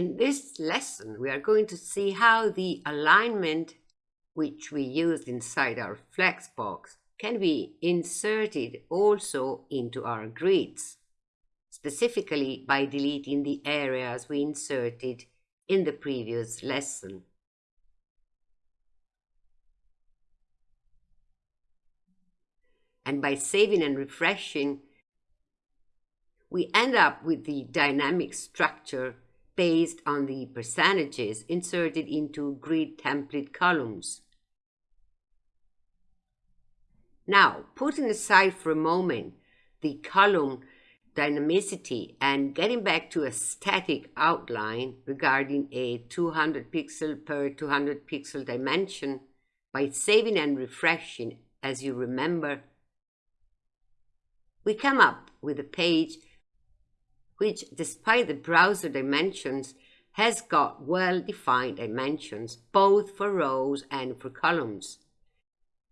in this lesson, we are going to see how the alignment which we used inside our flexbox can be inserted also into our grids, specifically by deleting the areas we inserted in the previous lesson. And by saving and refreshing, we end up with the dynamic structure based on the percentages inserted into grid template columns. Now, putting aside for a moment the column dynamicity and getting back to a static outline regarding a 200 pixel per 200 pixel dimension by saving and refreshing as you remember, we come up with a page which, despite the browser dimensions, has got well-defined dimensions both for rows and for columns,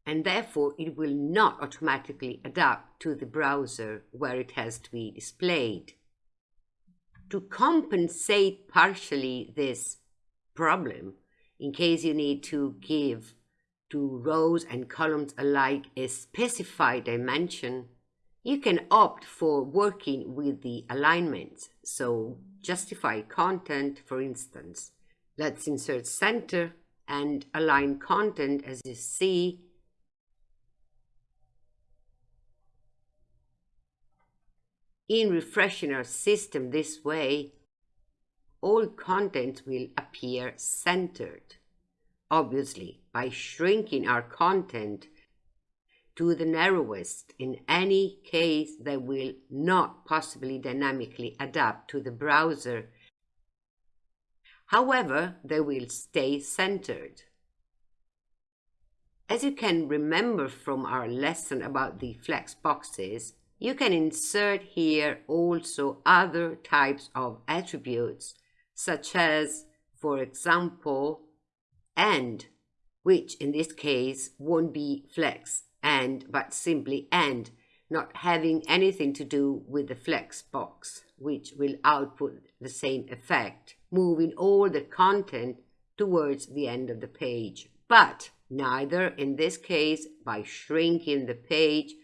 and therefore it will not automatically adapt to the browser where it has to be displayed. To compensate partially this problem, in case you need to give to rows and columns alike a specified dimension, you can opt for working with the alignments, so justify content, for instance. Let's insert center and align content as you see. In refreshing our system this way, all content will appear centered. Obviously, by shrinking our content, to the narrowest. In any case, they will not possibly dynamically adapt to the browser. However, they will stay centered. As you can remember from our lesson about the flex boxes, you can insert here also other types of attributes, such as, for example, end, which in this case won't be flex end but simply end, not having anything to do with the flex box, which will output the same effect, moving all the content towards the end of the page. But neither in this case by shrinking the page,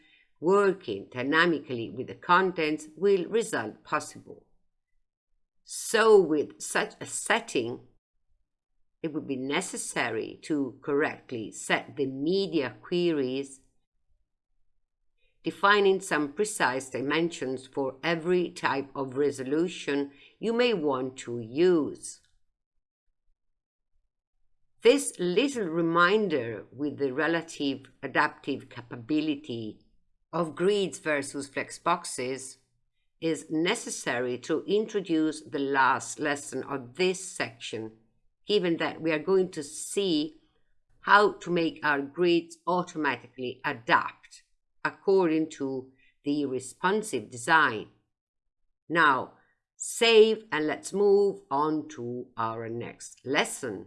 working dynamically with the contents will result possible. So with such a setting, it would be necessary to correctly set the media queries defining some precise dimensions for every type of resolution you may want to use. This little reminder with the relative adaptive capability of grids versus flexboxes is necessary to introduce the last lesson of this section, given that we are going to see how to make our grids automatically adapt according to the responsive design. Now, save and let's move on to our next lesson.